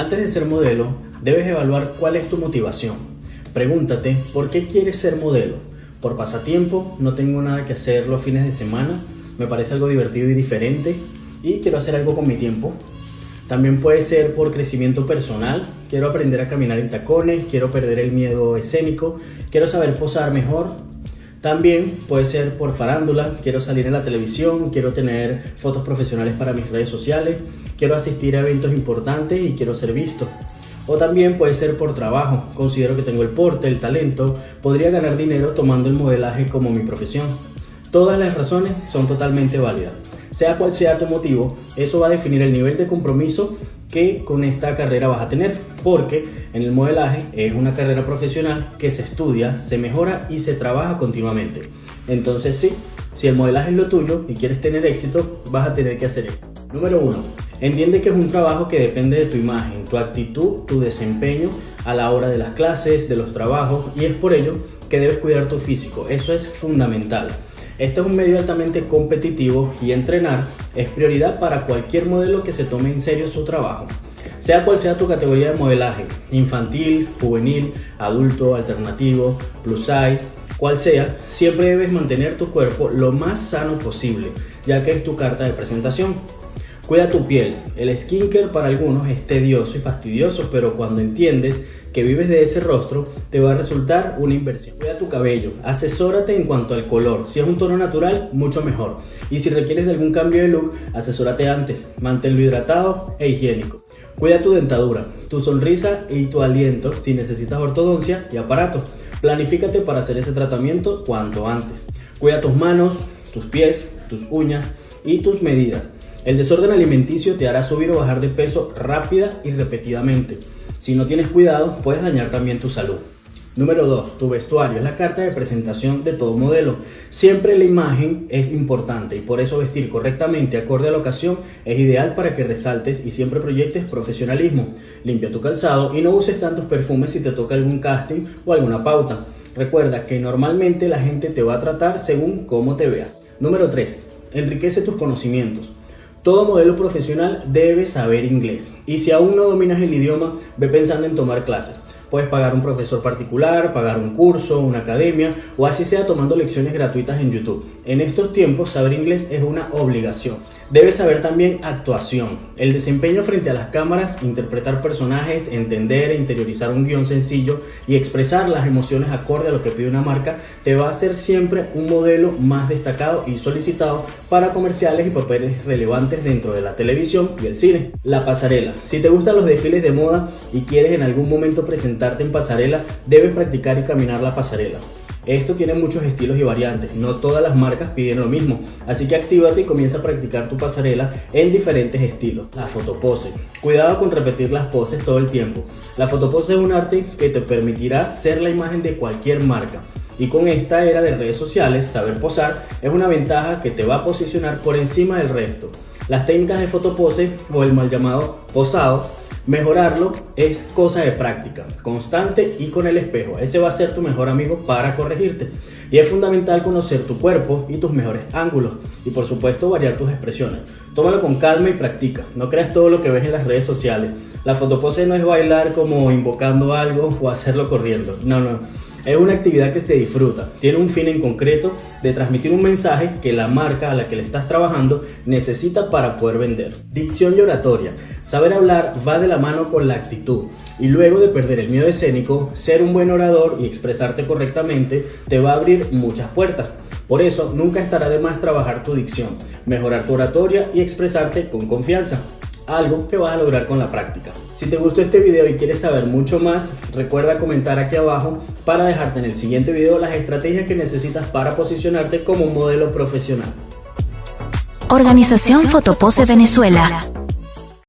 Antes de ser modelo, debes evaluar cuál es tu motivación. Pregúntate, ¿por qué quieres ser modelo? ¿Por pasatiempo? ¿No tengo nada que hacer los fines de semana? ¿Me parece algo divertido y diferente? ¿Y quiero hacer algo con mi tiempo? También puede ser por crecimiento personal. Quiero aprender a caminar en tacones, quiero perder el miedo escénico, quiero saber posar mejor. También puede ser por farándula, quiero salir en la televisión, quiero tener fotos profesionales para mis redes sociales, quiero asistir a eventos importantes y quiero ser visto. O también puede ser por trabajo, considero que tengo el porte, el talento, podría ganar dinero tomando el modelaje como mi profesión. Todas las razones son totalmente válidas. Sea cual sea tu motivo, eso va a definir el nivel de compromiso que con esta carrera vas a tener, porque en el modelaje es una carrera profesional que se estudia, se mejora y se trabaja continuamente. Entonces sí, si el modelaje es lo tuyo y quieres tener éxito, vas a tener que hacer esto. Número 1. Entiende que es un trabajo que depende de tu imagen, tu actitud, tu desempeño a la hora de las clases, de los trabajos y es por ello que debes cuidar tu físico. Eso es fundamental. Este es un medio altamente competitivo y entrenar es prioridad para cualquier modelo que se tome en serio su trabajo. Sea cual sea tu categoría de modelaje, infantil, juvenil, adulto, alternativo, plus size, cual sea, siempre debes mantener tu cuerpo lo más sano posible, ya que es tu carta de presentación. Cuida tu piel. El skincare para algunos es tedioso y fastidioso, pero cuando entiendes que vives de ese rostro, te va a resultar una inversión. Cuida tu cabello. Asesórate en cuanto al color. Si es un tono natural, mucho mejor. Y si requieres de algún cambio de look, asesórate antes. Manténlo hidratado e higiénico. Cuida tu dentadura, tu sonrisa y tu aliento si necesitas ortodoncia y aparato. Planifícate para hacer ese tratamiento cuanto antes. Cuida tus manos, tus pies, tus uñas y tus medidas. El desorden alimenticio te hará subir o bajar de peso rápida y repetidamente. Si no tienes cuidado, puedes dañar también tu salud. Número 2. Tu vestuario es la carta de presentación de todo modelo. Siempre la imagen es importante y por eso vestir correctamente acorde a la ocasión es ideal para que resaltes y siempre proyectes profesionalismo. Limpia tu calzado y no uses tantos perfumes si te toca algún casting o alguna pauta. Recuerda que normalmente la gente te va a tratar según cómo te veas. Número 3. Enriquece tus conocimientos. Todo modelo profesional debe saber inglés y si aún no dominas el idioma, ve pensando en tomar clases. Puedes pagar un profesor particular, pagar un curso, una academia o así sea tomando lecciones gratuitas en YouTube. En estos tiempos saber inglés es una obligación. Debes saber también actuación, el desempeño frente a las cámaras, interpretar personajes, entender e interiorizar un guion sencillo y expresar las emociones acorde a lo que pide una marca te va a hacer siempre un modelo más destacado y solicitado para comerciales y papeles relevantes dentro de la televisión y el cine. La pasarela. Si te gustan los desfiles de moda y quieres en algún momento presentar en pasarela, debes practicar y caminar la pasarela. Esto tiene muchos estilos y variantes, no todas las marcas piden lo mismo, así que actívate y comienza a practicar tu pasarela en diferentes estilos. La fotopose. Cuidado con repetir las poses todo el tiempo. La fotopose es un arte que te permitirá ser la imagen de cualquier marca. Y con esta era de redes sociales, saber posar es una ventaja que te va a posicionar por encima del resto. Las técnicas de fotopose o el mal llamado posado Mejorarlo es cosa de práctica, constante y con el espejo. Ese va a ser tu mejor amigo para corregirte. Y es fundamental conocer tu cuerpo y tus mejores ángulos. Y por supuesto variar tus expresiones. Tómalo con calma y practica. No creas todo lo que ves en las redes sociales. La fotopose no es bailar como invocando algo o hacerlo corriendo. No, no. Es una actividad que se disfruta, tiene un fin en concreto de transmitir un mensaje que la marca a la que le estás trabajando necesita para poder vender. Dicción y oratoria. Saber hablar va de la mano con la actitud y luego de perder el miedo escénico, ser un buen orador y expresarte correctamente te va a abrir muchas puertas. Por eso nunca estará de más trabajar tu dicción, mejorar tu oratoria y expresarte con confianza algo que vas a lograr con la práctica. Si te gustó este video y quieres saber mucho más, recuerda comentar aquí abajo para dejarte en el siguiente video las estrategias que necesitas para posicionarte como un modelo profesional. Organización Fotopose Venezuela.